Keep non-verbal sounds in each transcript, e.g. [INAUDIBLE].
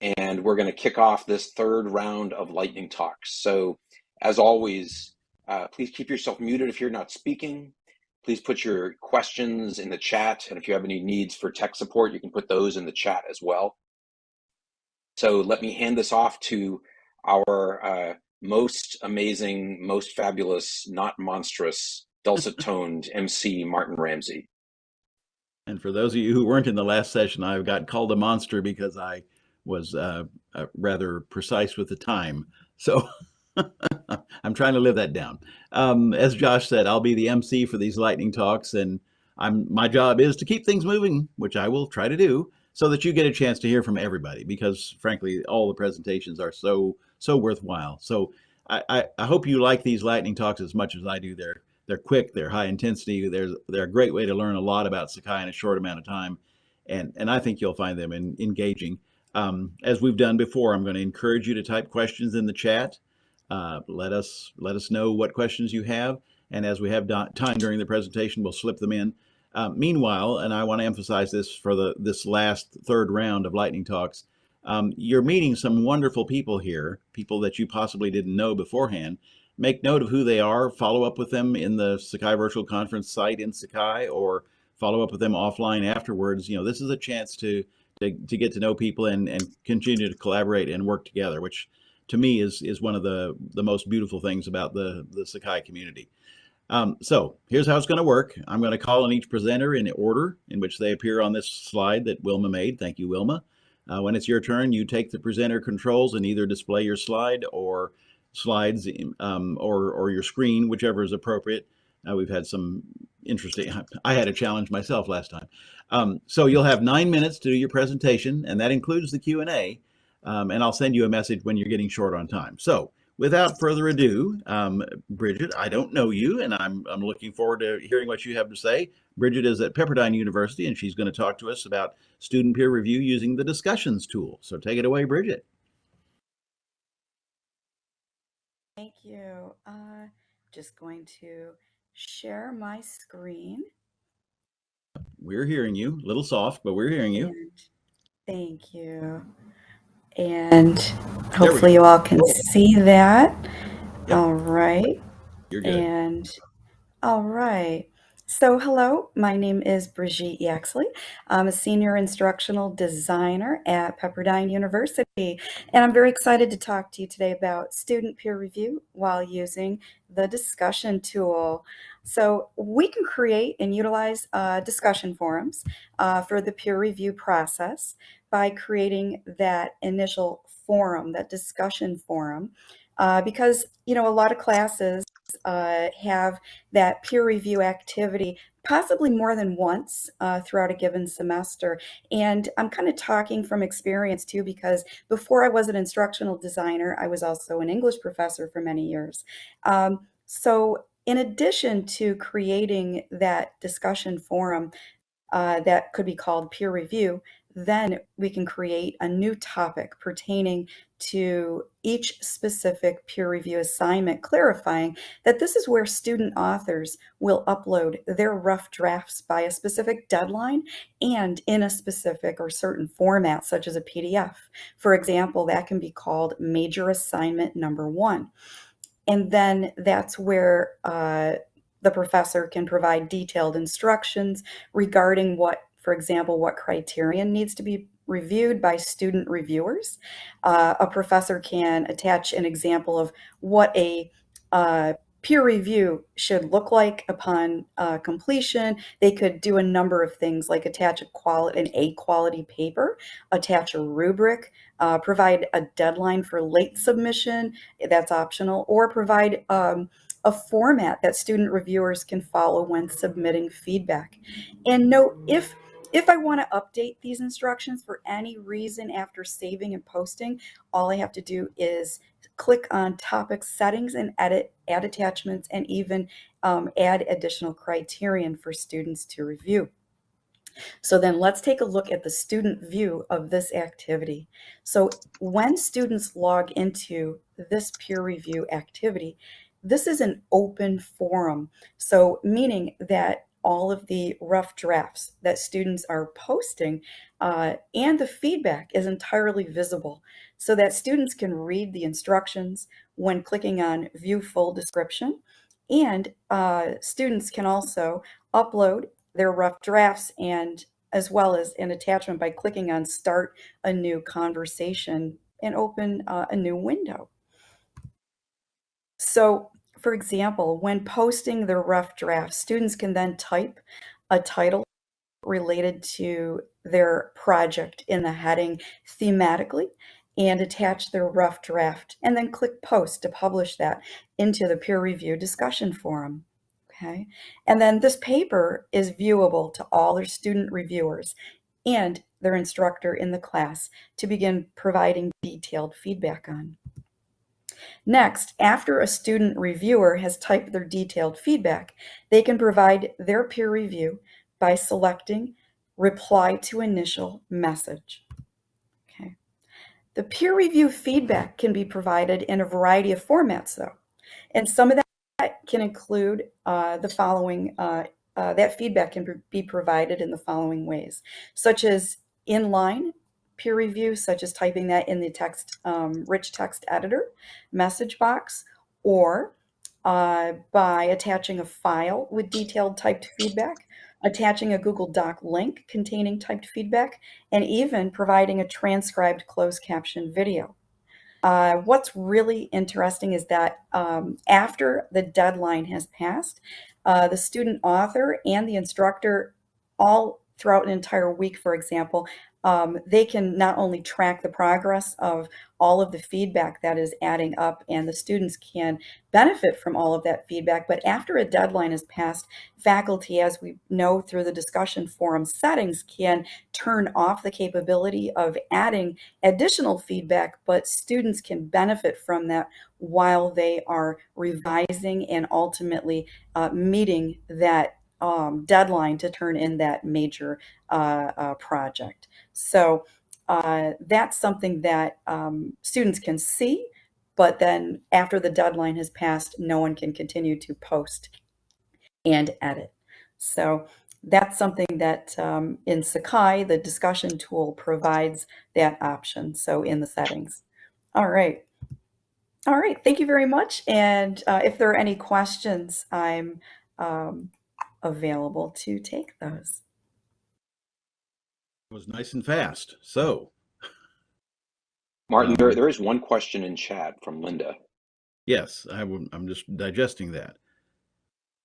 and we're going to kick off this third round of lightning talks. So as always, uh, please keep yourself muted if you're not speaking. Please put your questions in the chat, and if you have any needs for tech support, you can put those in the chat as well. So let me hand this off to our uh, most amazing, most fabulous, not monstrous, dulcet toned [LAUGHS] MC, Martin Ramsey. And for those of you who weren't in the last session, I've got called a monster because I was uh, uh, rather precise with the time. So [LAUGHS] I'm trying to live that down. Um, as Josh said, I'll be the MC for these lightning talks, and I'm my job is to keep things moving, which I will try to do, so that you get a chance to hear from everybody. Because frankly, all the presentations are so so worthwhile. So I, I, I hope you like these lightning talks as much as I do. They're they're quick, they're high intensity, they're they're a great way to learn a lot about Sakai in a short amount of time, and and I think you'll find them in, engaging. Um, as we've done before, I'm going to encourage you to type questions in the chat. Uh, let us let us know what questions you have, and as we have time during the presentation, we'll slip them in. Uh, meanwhile, and I want to emphasize this for the this last third round of lightning talks, um, you're meeting some wonderful people here, people that you possibly didn't know beforehand. Make note of who they are. Follow up with them in the Sakai Virtual Conference site in Sakai, or follow up with them offline afterwards. You know, this is a chance to to, to get to know people and, and continue to collaborate and work together, which to me is is one of the the most beautiful things about the the Sakai community. Um, so here's how it's going to work. I'm going to call on each presenter in order in which they appear on this slide that Wilma made. Thank you, Wilma. Uh, when it's your turn, you take the presenter controls and either display your slide or slides um, or, or your screen, whichever is appropriate. Uh, we've had some interesting, I had a challenge myself last time. Um, so you'll have nine minutes to do your presentation, and that includes the Q&A, um, and I'll send you a message when you're getting short on time. So without further ado, um, Bridget, I don't know you, and I'm, I'm looking forward to hearing what you have to say. Bridget is at Pepperdine University, and she's going to talk to us about student peer review using the discussions tool. So take it away, Bridget. Thank you. Uh, just going to share my screen. We're hearing you. A little soft, but we're hearing you. And thank you. And hopefully you all can see that. Yep. All right. You're good. And all right. So hello, my name is Brigitte Yaxley. I'm a senior instructional designer at Pepperdine University, and I'm very excited to talk to you today about student peer review while using the discussion tool. So we can create and utilize uh, discussion forums uh, for the peer review process by creating that initial forum, that discussion forum, uh, because, you know, a lot of classes uh, have that peer review activity possibly more than once uh, throughout a given semester. And I'm kind of talking from experience too, because before I was an instructional designer, I was also an English professor for many years. Um, so in addition to creating that discussion forum uh, that could be called peer review, then we can create a new topic pertaining to each specific peer review assignment, clarifying that this is where student authors will upload their rough drafts by a specific deadline and in a specific or certain format, such as a PDF. For example, that can be called major assignment number one. And then that's where uh, the professor can provide detailed instructions regarding what for example, what criterion needs to be reviewed by student reviewers. Uh, a professor can attach an example of what a uh, peer review should look like upon uh, completion. They could do a number of things like attach a quality, an A quality paper, attach a rubric, uh, provide a deadline for late submission, that's optional, or provide um, a format that student reviewers can follow when submitting feedback. And note if if I want to update these instructions for any reason after saving and posting, all I have to do is click on topic settings and edit, add attachments, and even um, add additional criterion for students to review. So then let's take a look at the student view of this activity. So when students log into this peer review activity, this is an open forum. So meaning that all of the rough drafts that students are posting uh, and the feedback is entirely visible so that students can read the instructions when clicking on view full description and uh, students can also upload their rough drafts and as well as an attachment by clicking on start a new conversation and open uh, a new window. So for example, when posting their rough draft, students can then type a title related to their project in the heading thematically and attach their rough draft and then click post to publish that into the peer review discussion forum. Okay, and then this paper is viewable to all their student reviewers and their instructor in the class to begin providing detailed feedback on. Next, after a student reviewer has typed their detailed feedback, they can provide their peer review by selecting reply to initial message. Okay. The peer review feedback can be provided in a variety of formats though. And some of that can include uh, the following, uh, uh, that feedback can be provided in the following ways, such as inline peer review, such as typing that in the text, um, rich text editor message box, or uh, by attaching a file with detailed typed feedback, attaching a Google Doc link containing typed feedback, and even providing a transcribed closed caption video. Uh, what's really interesting is that um, after the deadline has passed, uh, the student author and the instructor all throughout an entire week, for example, um, they can not only track the progress of all of the feedback that is adding up and the students can benefit from all of that feedback. But after a deadline is passed, faculty, as we know through the discussion forum settings, can turn off the capability of adding additional feedback, but students can benefit from that while they are revising and ultimately uh, meeting that um, deadline to turn in that major uh, uh, project. So uh, that's something that um, students can see, but then after the deadline has passed, no one can continue to post and edit. So that's something that um, in Sakai, the discussion tool provides that option. So in the settings. All right. All right. Thank you very much. And uh, if there are any questions, I'm um, available to take those. It was nice and fast. So, Martin, um, there, there is one question in chat from Linda. yes, I w- I'm just digesting that.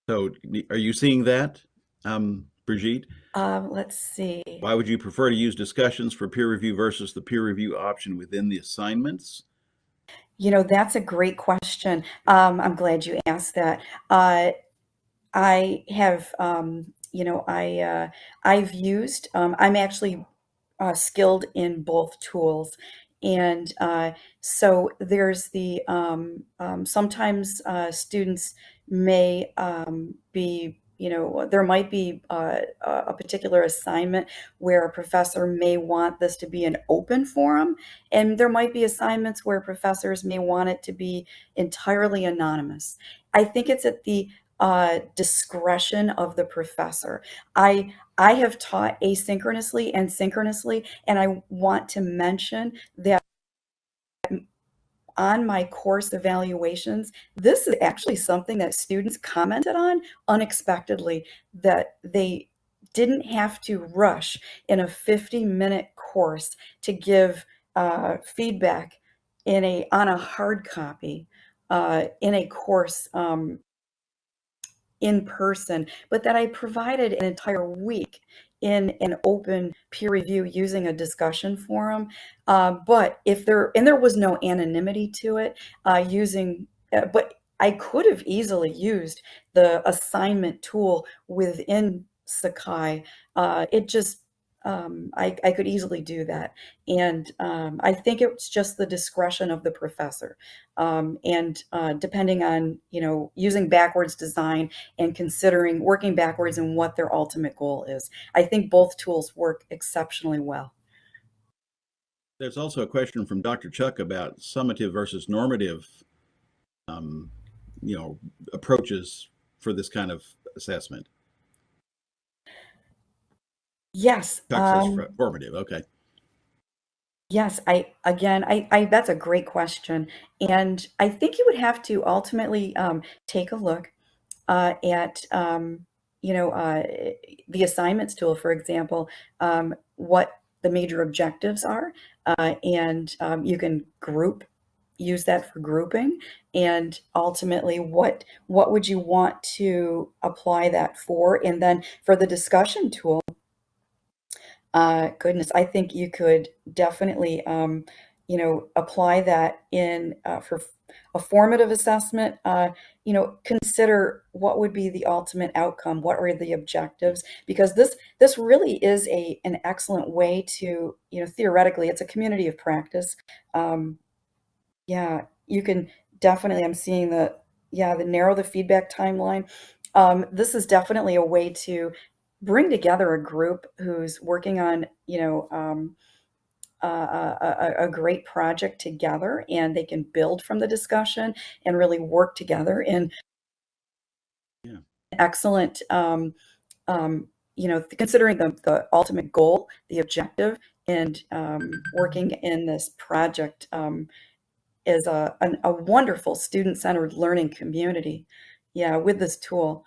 So, are you seeing that, um, Brigitte? Um, let's see. Why would you prefer to use discussions for peer review versus the peer review option within the assignments? You know, that's a great question. Um, I'm glad you asked that. Uh, I have, um, you know, I uh, I've used. Um, I'm actually uh, skilled in both tools, and uh, so there's the um, um, sometimes uh, students may um, be you know, there might be uh, a particular assignment where a professor may want this to be an open forum, and there might be assignments where professors may want it to be entirely anonymous. I think it's at the uh, discretion of the professor. I I have taught asynchronously and synchronously, and I want to mention that on my course evaluations, this is actually something that students commented on unexpectedly that they didn't have to rush in a 50 minute course to give uh, feedback in a on a hard copy uh, in a course um, in person, but that I provided an entire week in an open peer review using a discussion forum. Uh, but if there, and there was no anonymity to it, uh, using, uh, but I could have easily used the assignment tool within Sakai. Uh, it just um, I, I, could easily do that. And um, I think it's just the discretion of the professor. Um, and uh, depending on, you know, using backwards design and considering working backwards and what their ultimate goal is. I think both tools work exceptionally well. There's also a question from Dr. Chuck about summative versus normative, um, you know, approaches for this kind of assessment. Yes. Um, for- formative. Okay. Yes, I again, I, I that's a great question, and I think you would have to ultimately um, take a look uh, at um, you know uh, the assignments tool, for example, um, what the major objectives are, uh, and um, you can group use that for grouping, and ultimately what what would you want to apply that for, and then for the discussion tool. Uh, goodness, I think you could definitely, um, you know, apply that in uh, for a formative assessment. Uh, you know, consider what would be the ultimate outcome. What are the objectives? Because this this really is a an excellent way to, you know, theoretically, it's a community of practice. Um, yeah, you can definitely I'm seeing the yeah, the narrow the feedback timeline. Um, this is definitely a way to bring together a group who's working on, you know, um, a, a, a great project together, and they can build from the discussion and really work together in Yeah. excellent, um, um, you know, considering the, the ultimate goal, the objective, and um, working in this project. Um, is a, an, a wonderful student-centered learning community. Yeah, with this tool.